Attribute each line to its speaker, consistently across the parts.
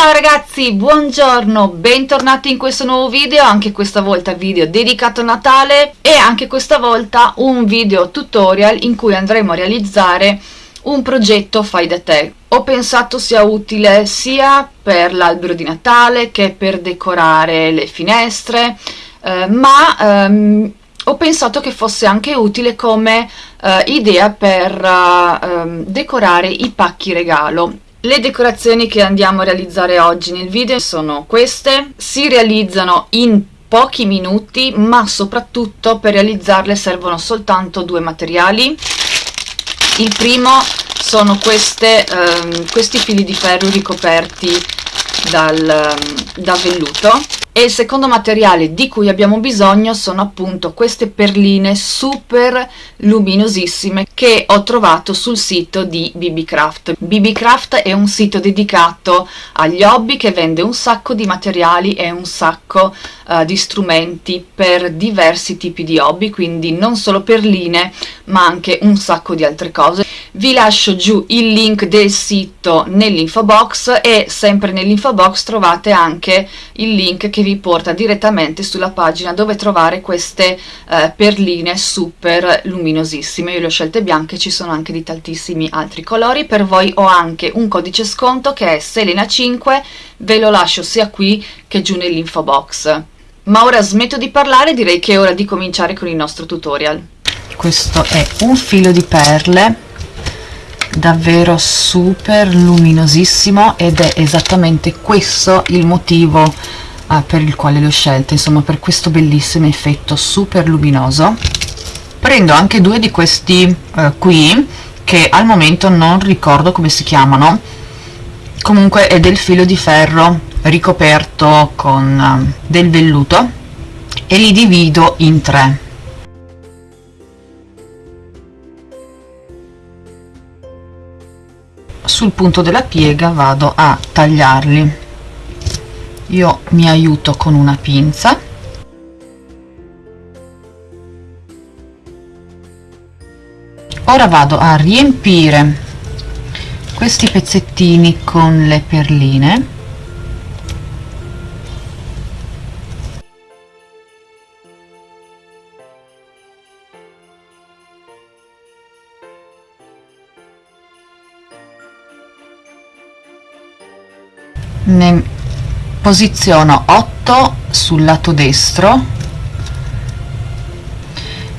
Speaker 1: Ciao ragazzi, buongiorno, bentornati in questo nuovo video, anche questa volta video dedicato a Natale e anche questa volta un video tutorial in cui andremo a realizzare un progetto fai da te. Ho pensato sia utile sia per l'albero di Natale che per decorare le finestre, eh, ma ehm, ho pensato che fosse anche utile come eh, idea per eh, decorare i pacchi regalo le decorazioni che andiamo a realizzare oggi nel video sono queste, si realizzano in pochi minuti ma soprattutto per realizzarle servono soltanto due materiali. Il primo sono queste, ehm, questi fili di ferro ricoperti dal, ehm, da velluto e il secondo materiale di cui abbiamo bisogno sono appunto queste perline super luminosissime che ho trovato sul sito di BBCraft. BBCraft è un sito dedicato agli hobby che vende un sacco di materiali e un sacco uh, di strumenti per diversi tipi di hobby, quindi non solo perline ma anche un sacco di altre cose. Vi lascio giù il link del sito nell'info box e sempre nell'info box trovate anche il link che vi vi porta direttamente sulla pagina dove trovare queste eh, perline super luminosissime. Io le ho scelte bianche ci sono anche di tantissimi altri colori. Per voi ho anche un codice sconto che è Selena5 ve lo lascio sia qui che giù nell'info box. Ma ora smetto di parlare direi che è ora di cominciare con il nostro tutorial.
Speaker 2: Questo è un filo di perle davvero super luminosissimo ed è esattamente questo il motivo ah, per il quale l'ho scelta insomma per questo bellissimo effetto super luminoso. Prendo anche due di questi eh, qui che al momento non ricordo come si chiamano. Comunque è del filo di ferro ricoperto con uh, del velluto e li divido in tre. Sul punto della piega vado a tagliarli io mi aiuto con una pinza. Ora vado a riempire questi pezzettini con le perline. Ne posiziono 8 sul lato destro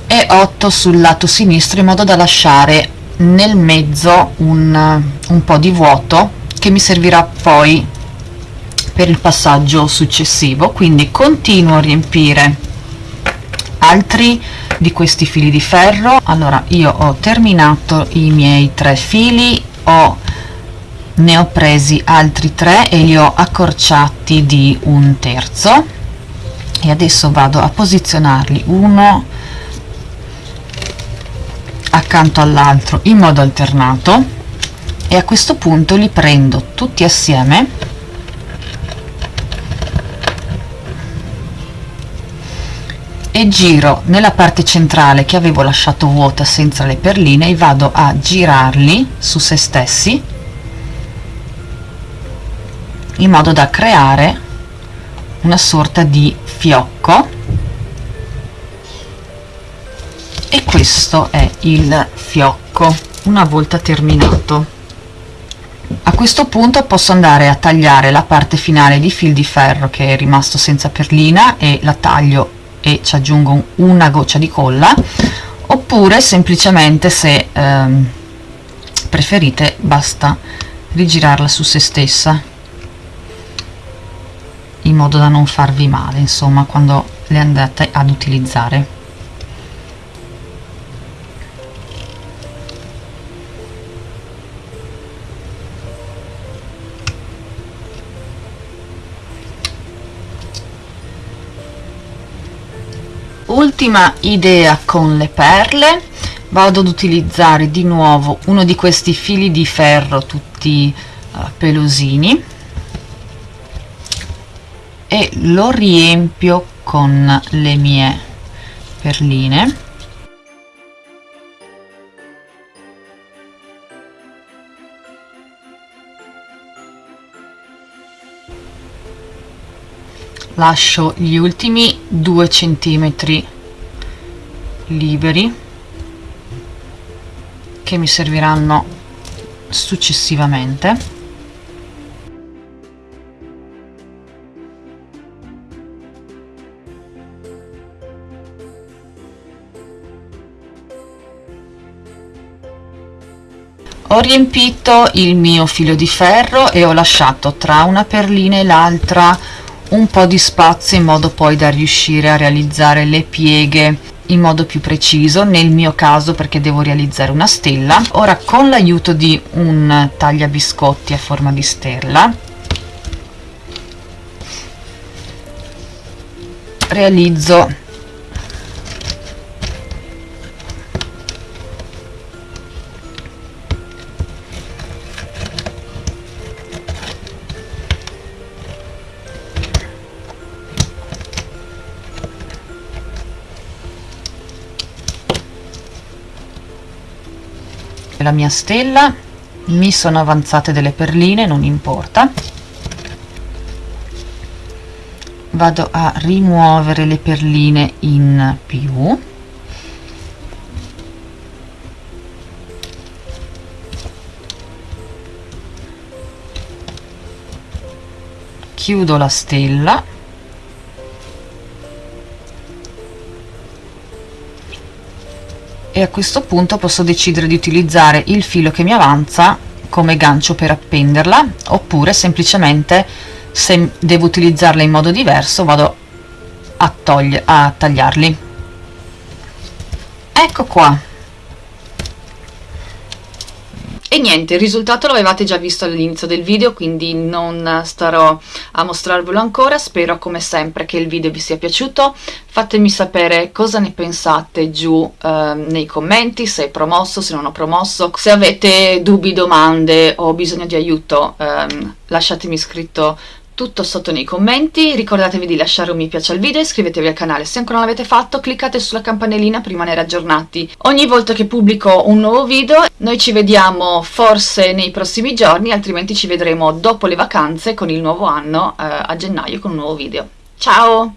Speaker 2: e 8 sul lato sinistro in modo da lasciare nel mezzo un, un po' di vuoto che mi servirà poi per il passaggio successivo. Quindi continuo a riempire altri di questi fili di ferro. Allora io ho terminato i miei tre fili ho ne ho presi altri tre e li ho accorciati di un terzo. E adesso vado a posizionarli uno accanto all'altro in modo alternato. E a questo punto li prendo tutti assieme. E giro nella parte centrale che avevo lasciato vuota senza le perline e vado a girarli su se stessi in modo da creare una sorta di fiocco. E questo è il fiocco una volta terminato. A questo punto posso andare a tagliare la parte finale di fil di ferro che è rimasto senza perlina e la taglio e ci aggiungo una goccia di colla. Oppure semplicemente se ehm, preferite basta rigirarla su se stessa in modo da non farvi male insomma quando le andate ad utilizzare. Ultima idea con le perle. Vado ad utilizzare di nuovo uno di questi fili di ferro tutti uh, pelosini e lo riempio con le mie perline. Lascio gli ultimi due centimetri liberi che mi serviranno successivamente ho riempito il mio filo di ferro e ho lasciato tra una perlina e l'altra un po' di spazio in modo poi da riuscire a realizzare le pieghe in modo più preciso nel mio caso perché devo realizzare una stella. Ora con l'aiuto di un tagliabiscotti a forma di stella realizzo la mia stella. Mi sono avanzate delle perline non importa. Vado a rimuovere le perline in più. Chiudo la stella a questo punto posso decidere di utilizzare il filo che mi avanza come gancio per appenderla oppure semplicemente se devo utilizzarla in modo diverso vado a, a tagliarli. Ecco qua
Speaker 1: e niente, il risultato l'avevate già visto all'inizio del video, quindi non starò a mostrarvelo ancora, spero come sempre che il video vi sia piaciuto, fatemi sapere cosa ne pensate giù eh, nei commenti, se è promosso, se non ho promosso, se avete dubbi, domande o bisogno di aiuto ehm, lasciatemi scritto tutto sotto nei commenti, ricordatevi di lasciare un mi piace al video, iscrivetevi al canale se ancora non l'avete fatto, cliccate sulla campanellina per rimanere aggiornati ogni volta che pubblico un nuovo video, noi ci vediamo forse nei prossimi giorni, altrimenti ci vedremo dopo le vacanze con il nuovo anno eh, a gennaio con un nuovo video. Ciao!